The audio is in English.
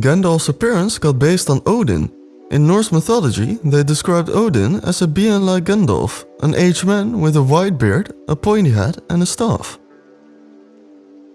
Gandalf's appearance got based on Odin. In Norse mythology, they described Odin as a being like Gandalf, an aged man with a white beard, a pointy hat and a staff.